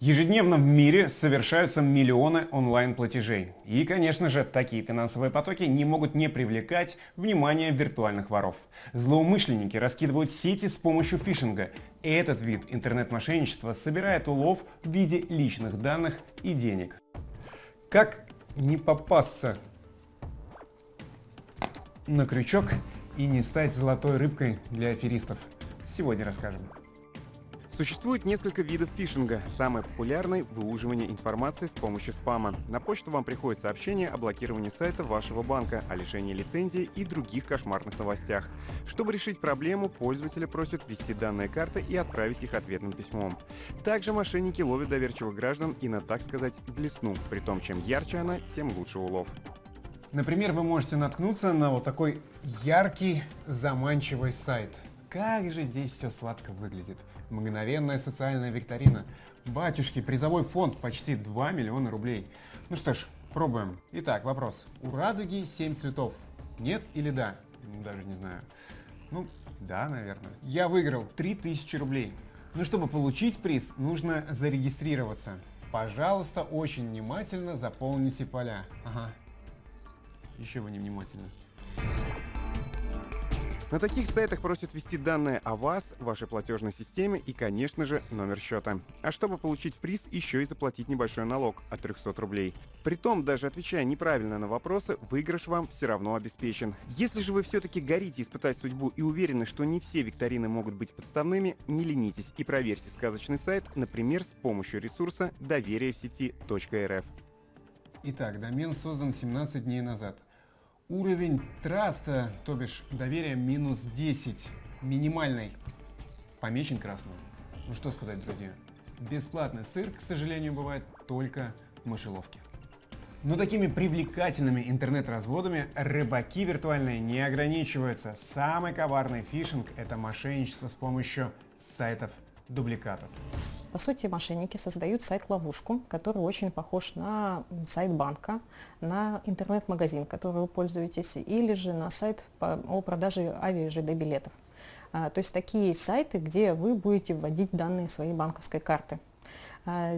Ежедневно в мире совершаются миллионы онлайн-платежей. И, конечно же, такие финансовые потоки не могут не привлекать внимание виртуальных воров. Злоумышленники раскидывают сети с помощью фишинга. И этот вид интернет-мошенничества собирает улов в виде личных данных и денег. Как не попасться на крючок и не стать золотой рыбкой для аферистов? Сегодня расскажем. Существует несколько видов фишинга. Самый популярный – выуживание информации с помощью спама. На почту вам приходит сообщение о блокировании сайта вашего банка, о лишении лицензии и других кошмарных новостях. Чтобы решить проблему, пользователя просят ввести данные карты и отправить их ответным письмом. Также мошенники ловят доверчивых граждан и на, так сказать, блесну. При том, чем ярче она, тем лучше улов. Например, вы можете наткнуться на вот такой яркий, заманчивый сайт – как же здесь все сладко выглядит. Мгновенная социальная викторина. Батюшки, призовой фонд почти 2 миллиона рублей. Ну что ж, пробуем. Итак, вопрос. У радуги 7 цветов. Нет или да? Даже не знаю. Ну, да, наверное. Я выиграл 3000 рублей. Но чтобы получить приз, нужно зарегистрироваться. Пожалуйста, очень внимательно заполните поля. Ага. Еще вы не внимательны. На таких сайтах просят ввести данные о вас, вашей платежной системе и, конечно же, номер счета. А чтобы получить приз, еще и заплатить небольшой налог от 300 рублей. Притом, даже отвечая неправильно на вопросы, выигрыш вам все равно обеспечен. Если же вы все-таки горите испытать судьбу и уверены, что не все викторины могут быть подставными, не ленитесь и проверьте сказочный сайт, например, с помощью ресурса доверие в сети.рф. Итак, домен создан 17 дней назад. Уровень траста, то бишь доверия минус 10, минимальный, помечен красным. Ну что сказать, друзья, бесплатный сыр, к сожалению, бывает только в мышеловке. Но такими привлекательными интернет-разводами рыбаки виртуальные не ограничиваются. Самый коварный фишинг – это мошенничество с помощью сайтов-дубликатов. По сути, мошенники создают сайт-ловушку, который очень похож на сайт банка, на интернет-магазин, который вы пользуетесь, или же на сайт о продаже ави ЖД билетов. А, то есть такие сайты, где вы будете вводить данные своей банковской карты. А,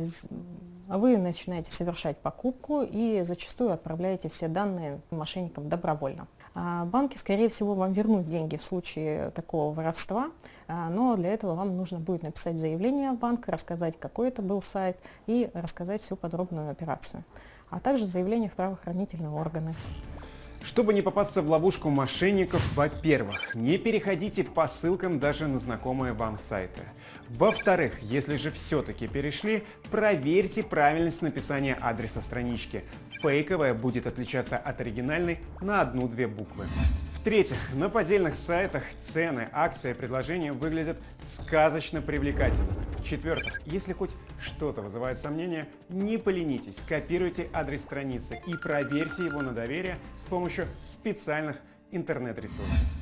вы начинаете совершать покупку и зачастую отправляете все данные мошенникам добровольно. А, банки, скорее всего, вам вернут деньги в случае такого воровства, а, но для этого вам нужно будет написать заявление в банк, рассказать, какой это был сайт и рассказать всю подробную операцию, а также заявление в правоохранительные органы. Чтобы не попасться в ловушку мошенников, во-первых, не переходите по ссылкам даже на знакомые вам сайты. Во-вторых, если же все-таки перешли, проверьте правильность написания адреса странички. Фейковая будет отличаться от оригинальной на одну-две буквы. В-третьих, на поддельных сайтах цены, акции, предложения выглядят сказочно привлекательно. В-четвертых, если хоть что-то вызывает сомнения, не поленитесь, скопируйте адрес страницы и проверьте его на доверие с помощью специальных интернет-ресурсов.